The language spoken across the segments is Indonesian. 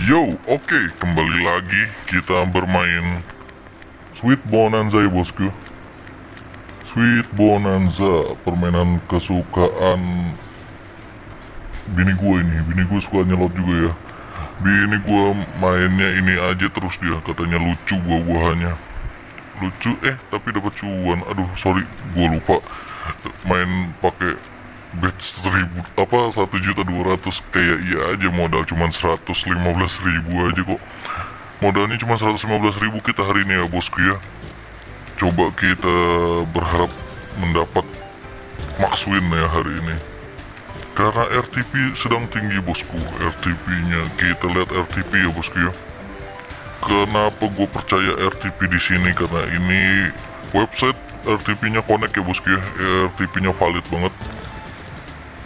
Yo, oke, kembali lagi kita bermain Sweet Bonanza ya bosku. Sweet Bonanza, permainan kesukaan bini gue ini. Bini gue suka nyelot juga ya. Bini gue mainnya ini aja terus dia, katanya lucu buah-buahannya. Lucu, eh tapi dapat cuan, aduh sorry, gue lupa. Main pakai bet seribu apa satu juta dua ratus kayak iya aja modal cuman seratus lima belas ribu aja kok. Modalnya cuma seratus lima belas ribu kita hari ini ya bosku ya. Coba kita berharap mendapat max win ya hari ini. Karena RTP sedang tinggi bosku. RTP nya kita lihat RTP ya bosku ya. Kenapa gue percaya RTP di sini? Karena ini website RTP nya connect ya bosku ya. RTP nya valid banget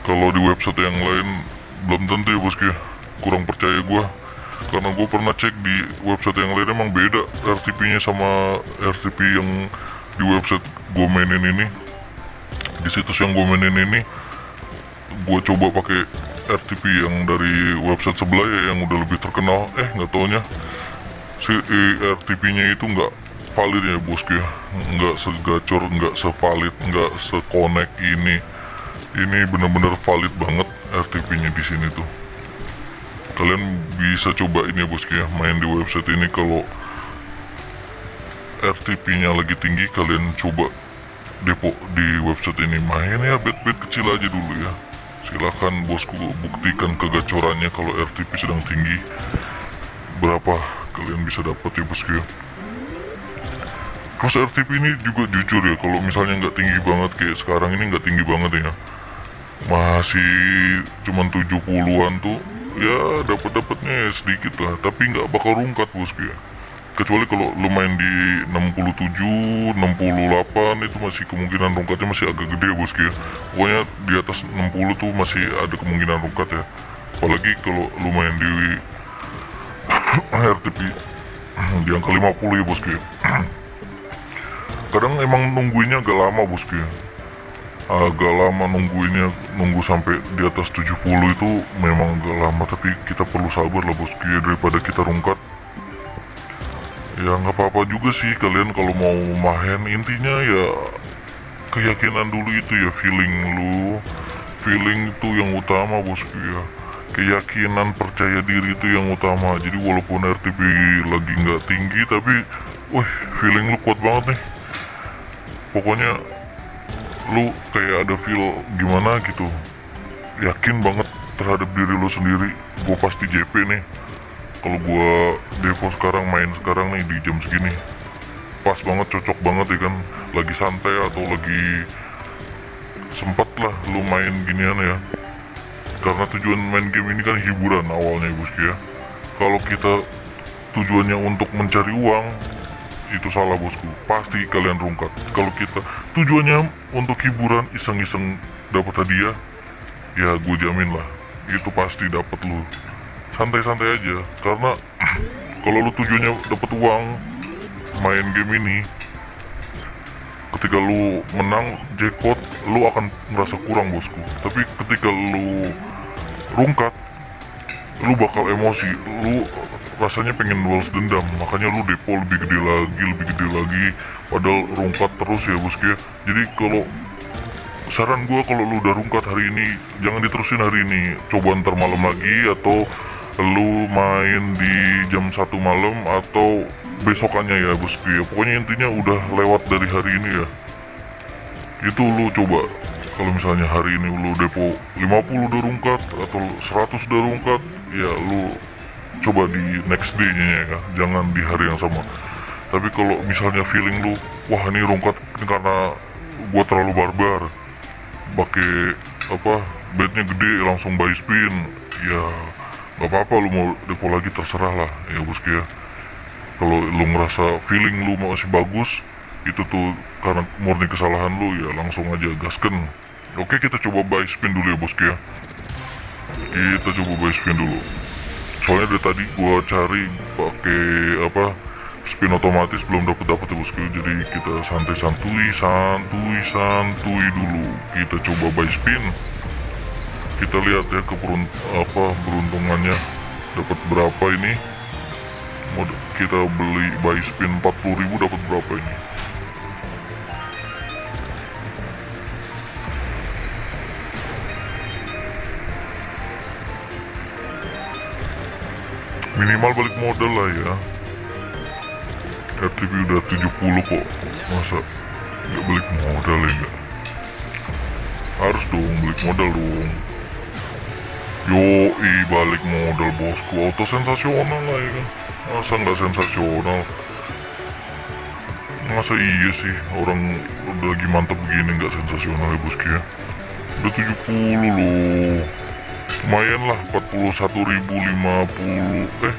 kalau di website yang lain belum tentu ya bosku kurang percaya gua. Karena gue pernah cek di website yang lain emang beda RTP nya sama RTP yang di website gue mainin ini. Di situs yang gue mainin ini gue coba pakai RTP yang dari website sebelah ya yang udah lebih terkenal. Eh nggak taunya. Si RTP nya itu nggak valid ya bosku ya nggak segacor nggak sevalid nggak se-connect ini ini benar-benar valid banget RTP-nya di sini tuh. Kalian bisa coba ini ya bosku ya, main di website ini kalau RTP-nya lagi tinggi kalian coba depo di website ini main ya bet-bet kecil aja dulu ya. Silahkan bosku buktikan kegacorannya kalau RTP sedang tinggi. Berapa kalian bisa dapat ya bosku ya. Terus RTP ini juga jujur ya kalau misalnya nggak tinggi banget kayak sekarang ini nggak tinggi banget ya masih cuman 70-an tuh. Ya dapat dapatnya sedikit lah. Tapi nggak bakal rungkat bosku ya. Kecuali kalau lu main di 67 68 itu masih kemungkinan rungkatnya masih agak gede ya bosku ya. Pokoknya di atas 60 tuh masih ada kemungkinan rungkat ya. Apalagi kalau lu main di RTP di angka 50 ya bosku ya. Kadang emang nungguinnya agak lama bosku ya agak lama nungguinnya nunggu sampai di atas 70 itu memang agak lama tapi kita perlu sabar lah bosku ya daripada kita rungkat. Ya nggak apa-apa juga sih kalian kalau mau main intinya ya keyakinan dulu itu ya feeling lu. Feeling itu yang utama bosku ya. Keyakinan percaya diri itu yang utama. Jadi walaupun RTP lagi nggak tinggi tapi wah feeling lu kuat banget nih. Pokoknya lu kayak ada feel gimana gitu. Yakin banget terhadap diri lu sendiri. Gue pasti JP nih. Kalau gue devo sekarang main sekarang nih di jam segini. Pas banget cocok banget ya kan. Lagi santai atau lagi sempet lah lu main ginian ya. Karena tujuan main game ini kan hiburan awalnya bosku ya. Kalau kita tujuannya untuk mencari uang itu salah bosku. Pasti kalian rungkat. Kalau kita tujuannya untuk hiburan iseng-iseng dapat hadiah ya gue jamin lah. Itu pasti dapat lu. Santai-santai aja. Karena kalau lu tujuannya dapat uang main game ini ketika lu menang jackpot lu akan merasa kurang bosku. Tapi ketika lu rungkat lu bakal emosi. Lu rasanya pengen balas dendam makanya lu depo lebih gede lagi lebih gede lagi. Padahal rungkat terus ya bosku ya jadi kalau saran gue kalau lu udah rungkat hari ini jangan diterusin hari ini. Coba ntar malam lagi atau lu main di jam satu malam atau besokannya ya bosku ya pokoknya intinya udah lewat dari hari ini ya. Itu lu coba. Kalau misalnya hari ini lu depo 50 udah rungkat atau 100 udah rungkat ya lu coba di next day nya ya jangan di hari yang sama. Tapi kalau misalnya feeling lu wah ini rungkat ini karena gua terlalu barbar pakai apa bednya gede langsung buy spin ya nggak apa-apa lu mau depo lagi terserah lah ya bosku ya. Kalau lu ngerasa feeling lu masih bagus itu tuh karena murni kesalahan lu ya langsung aja gasken oke kita coba buy spin dulu ya bosku ya. Kita coba buy spin dulu soalnya dari tadi gua cari pakai apa spin otomatis belum dapat dapat ya bosku. Jadi kita santai santuy santuy santuy dulu. Kita coba buy spin. Kita lihat ya keberunt apa beruntungannya. Dapat berapa ini? Kita beli buy spin 40.000 dapat berapa ini minimal balik modal lah ya. RTP udah 70 kok. Masa nggak balik modal ya nggak? Harus dong balik modal dong. Yoi balik modal bosku. Auto sensasional lah ya kan. Masa nggak sensasional? Masa iya sih orang udah lagi mantap begini nggak sensasional ya bosku ya? Udah 70 loh lumayan lah 41.050 eh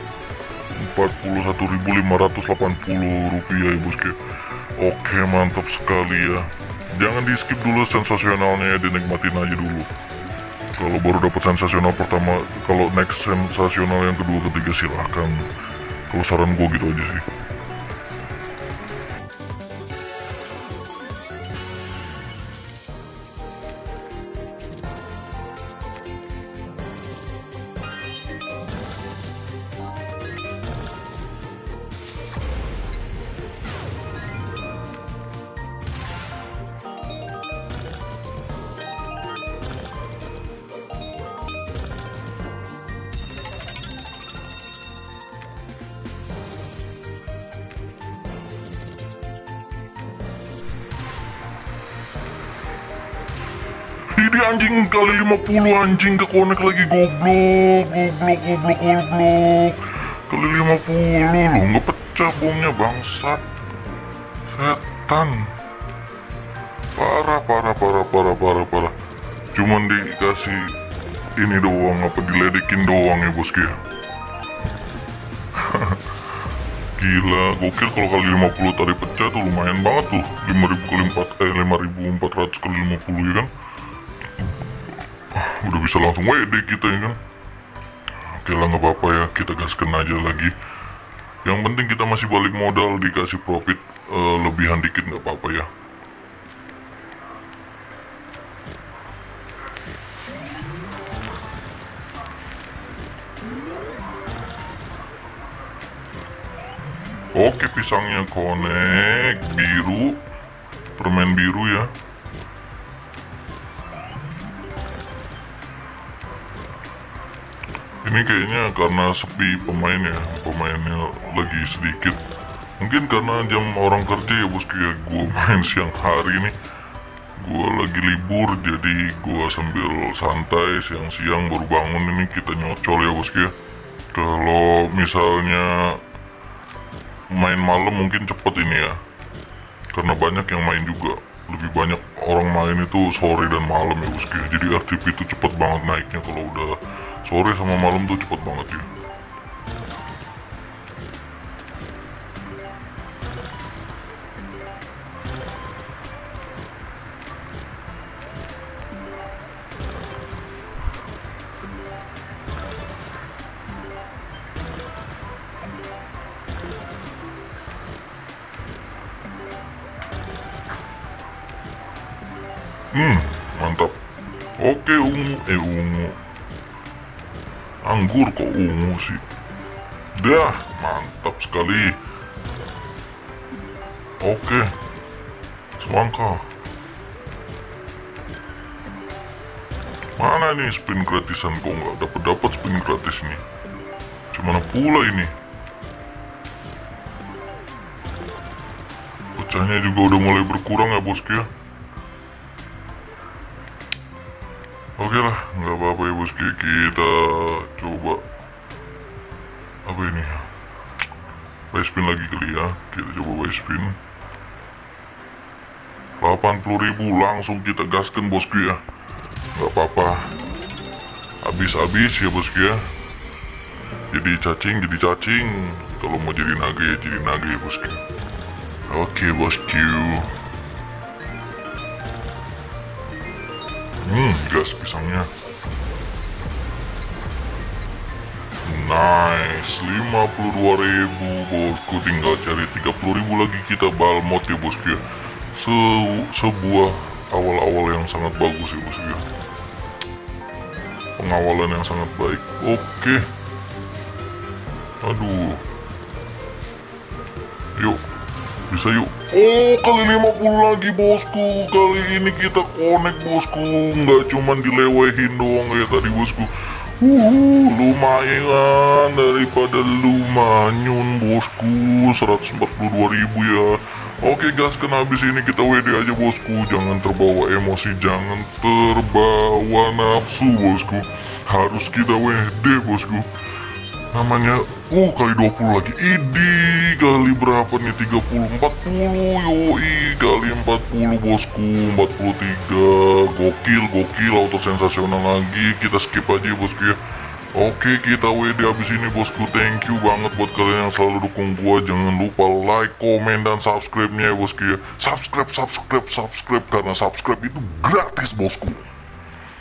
41.580 rupiah ya bosku oke mantap sekali ya. Jangan di skip dulu sensasionalnya ya dinikmatin aja dulu. Kalau baru dapat sensasional pertama kalau next sensasional yang kedua ketiga silahkan. Kalau saran gue gitu aja sih Ini anjing kali 50 anjing ke connect lagi. Goblok goblok goblok goblok. Kali 50 loh nggak pecah bomnya bangsat. Setan. Parah parah parah parah parah parah. Cuman dikasih ini doang apa diledekin doang ya bosku ya Gila, gokil kalau kali 50 tadi pecah tuh lumayan banget tuh. 5000 kali 4, eh 5400 kali 50 ya kan udah bisa langsung WD kita ya kan. Oke lah nggak apa-apa ya. Kita gaskan aja lagi. Yang penting kita masih balik modal dikasih profit eh, lebihan dikit nggak apa-apa ya. Oke pisangnya connect biru. Permen biru ya ini kayaknya karena sepi pemainnya pemainnya lagi sedikit. Mungkin karena jam orang kerja ya bosku ya gue main siang hari nih gue lagi libur jadi gue sambil santai siang-siang baru bangun ini kita nyocol ya bosku ya kalau misalnya main malam mungkin cepet ini ya. Karena banyak yang main juga. Lebih banyak orang main itu sore dan malam ya bosku ya. jadi RTP itu cepet banget naiknya kalau udah sore sama malam tuh cepet banget ya Hmm, mantap. Oke, ungu. Eh, ungu. Anggur kok ungu sih. Dah, mantap sekali. Oke. Semangka. Mana nih spin gratisan kok nggak dapat dapat spin gratis nih? Gimana pula ini? Pecahnya juga udah mulai berkurang ya bosku ya. Oke lah, nggak apa-apa bosku. Kita coba apa ini? Buy spin lagi kali ya. Kita coba buy spin. 80.000 langsung kita gaskan bosku ya. Nggak apa-apa. Habis-habis ya bosku ya. Jadi cacing, jadi cacing. Kalau mau jadi naga ya jadi naga ya bosku. Oke bosku. Hmm, gas pisangnya. Nice, 52 ribu bosku tinggal cari 30 ribu lagi kita balmot ya bosku ya Se sebuah awal-awal yang sangat bagus ya bosku ya pengawalan yang sangat baik oke Aduh. Yuk, bisa yuk. Oh, kali 50 lagi bosku. Kali ini kita connect bosku. Nggak cuman dilewehin doang kayak tadi bosku. Uh, lumayan daripada lumanyun bosku. 142 ribu ya. Oke gas kan habis ini kita WD aja bosku. Jangan terbawa emosi Jangan terbawa nafsu bosku. Harus kita WD bosku namanya uh kali 20 lagi. Idi kali berapa nih? 30 40 yoi kali 40 bosku 43 gokil gokil auto sensasional lagi. Kita skip aja bosku ya. Oke kita WD abis ini bosku. Thank you banget buat kalian yang selalu dukung gua. Jangan lupa like komen dan subscribe nya ya bosku ya. Subscribe subscribe subscribe karena subscribe itu gratis bosku